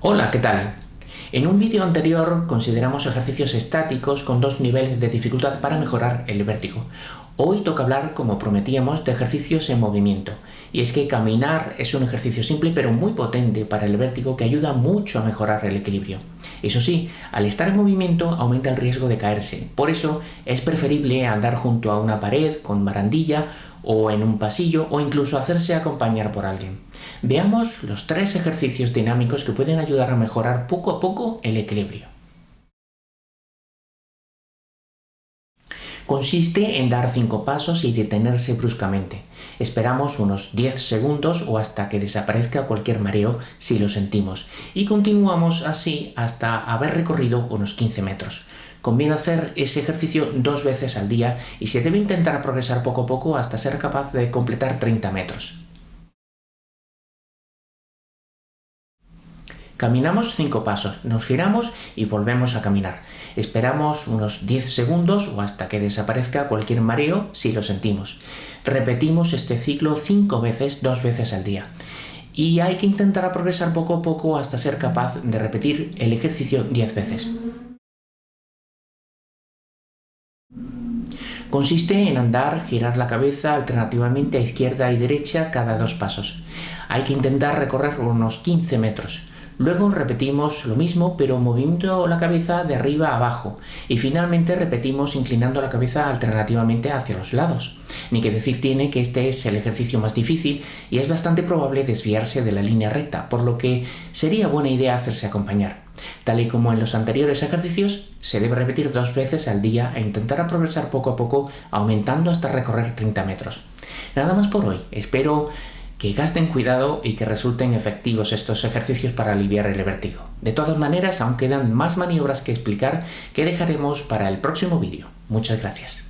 Hola, ¿qué tal? En un vídeo anterior consideramos ejercicios estáticos con dos niveles de dificultad para mejorar el vértigo. Hoy toca hablar, como prometíamos, de ejercicios en movimiento. Y es que caminar es un ejercicio simple pero muy potente para el vértigo que ayuda mucho a mejorar el equilibrio. Eso sí, al estar en movimiento aumenta el riesgo de caerse. Por eso es preferible andar junto a una pared con barandilla o en un pasillo o incluso hacerse acompañar por alguien. Veamos los tres ejercicios dinámicos que pueden ayudar a mejorar poco a poco el equilibrio. Consiste en dar 5 pasos y detenerse bruscamente. Esperamos unos 10 segundos o hasta que desaparezca cualquier mareo si lo sentimos y continuamos así hasta haber recorrido unos 15 metros. Conviene hacer ese ejercicio dos veces al día y se debe intentar progresar poco a poco hasta ser capaz de completar 30 metros. Caminamos 5 pasos, nos giramos y volvemos a caminar. Esperamos unos 10 segundos o hasta que desaparezca cualquier mareo si lo sentimos. Repetimos este ciclo 5 veces, dos veces al día. Y hay que intentar progresar poco a poco hasta ser capaz de repetir el ejercicio 10 veces. Consiste en andar, girar la cabeza alternativamente a izquierda y derecha cada dos pasos. Hay que intentar recorrer unos 15 metros. Luego repetimos lo mismo pero moviendo la cabeza de arriba a abajo y finalmente repetimos inclinando la cabeza alternativamente hacia los lados. Ni que decir tiene que este es el ejercicio más difícil y es bastante probable desviarse de la línea recta, por lo que sería buena idea hacerse acompañar. Tal y como en los anteriores ejercicios, se debe repetir dos veces al día e intentar progresar poco a poco aumentando hasta recorrer 30 metros. Nada más por hoy, espero que gasten cuidado y que resulten efectivos estos ejercicios para aliviar el vértigo. De todas maneras, aún quedan más maniobras que explicar que dejaremos para el próximo vídeo. Muchas gracias.